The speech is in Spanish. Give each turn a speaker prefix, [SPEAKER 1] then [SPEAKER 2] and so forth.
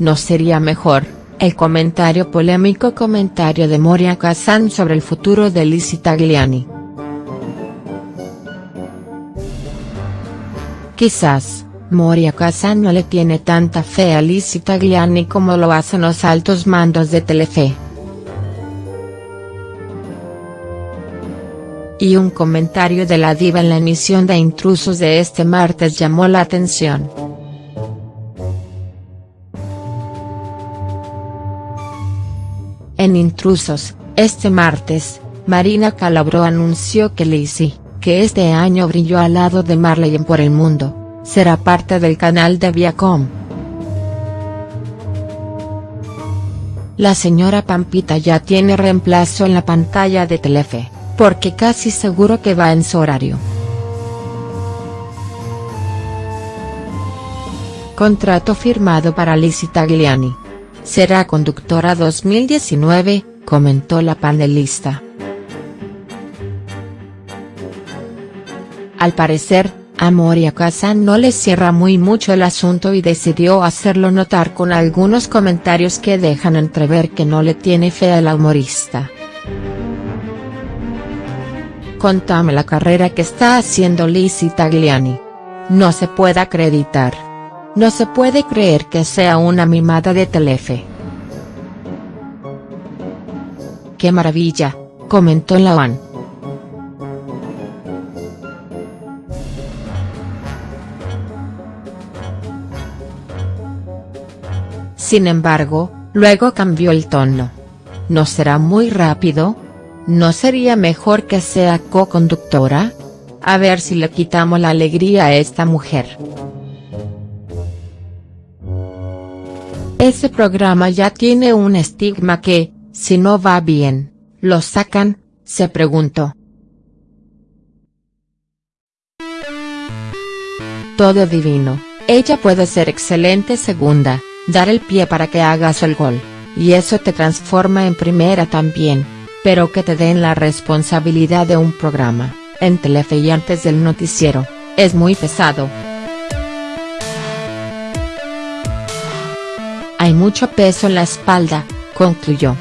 [SPEAKER 1] ¿no sería mejor? El comentario polémico comentario de Moria Kazan sobre el futuro de Lizzie Tagliani. Quizás, Moria Kazan no le tiene tanta fe a Lizzie Tagliani como lo hacen los altos mandos de Telefe. Y un comentario de la diva en la emisión de Intrusos de este martes llamó la atención. En Intrusos, este martes, Marina Calabró anunció que Lizzie, que este año brilló al lado de Marley en Por el Mundo, será parte del canal de Viacom. La señora Pampita ya tiene reemplazo en la pantalla de Telefe, porque casi seguro que va en su horario. Contrato firmado para Lizzie Tagliani. Será conductora 2019, comentó la panelista. Al parecer, a Moria Kazan no le cierra muy mucho el asunto y decidió hacerlo notar con algunos comentarios que dejan entrever que no le tiene fe a la humorista. Contame la carrera que está haciendo Lizzie Tagliani. No se puede acreditar. No se puede creer que sea una mimada de Telefe. ¡Qué maravilla!, comentó Lawan. Sin embargo, luego cambió el tono. ¿No será muy rápido? ¿No sería mejor que sea co-conductora? A ver si le quitamos la alegría a esta mujer. Ese programa ya tiene un estigma que, si no va bien, lo sacan, se preguntó. Todo divino, ella puede ser excelente segunda, dar el pie para que hagas el gol, y eso te transforma en primera también, pero que te den la responsabilidad de un programa, en Telefe y antes del noticiero, es muy pesado. Hay mucho peso en la espalda, concluyó.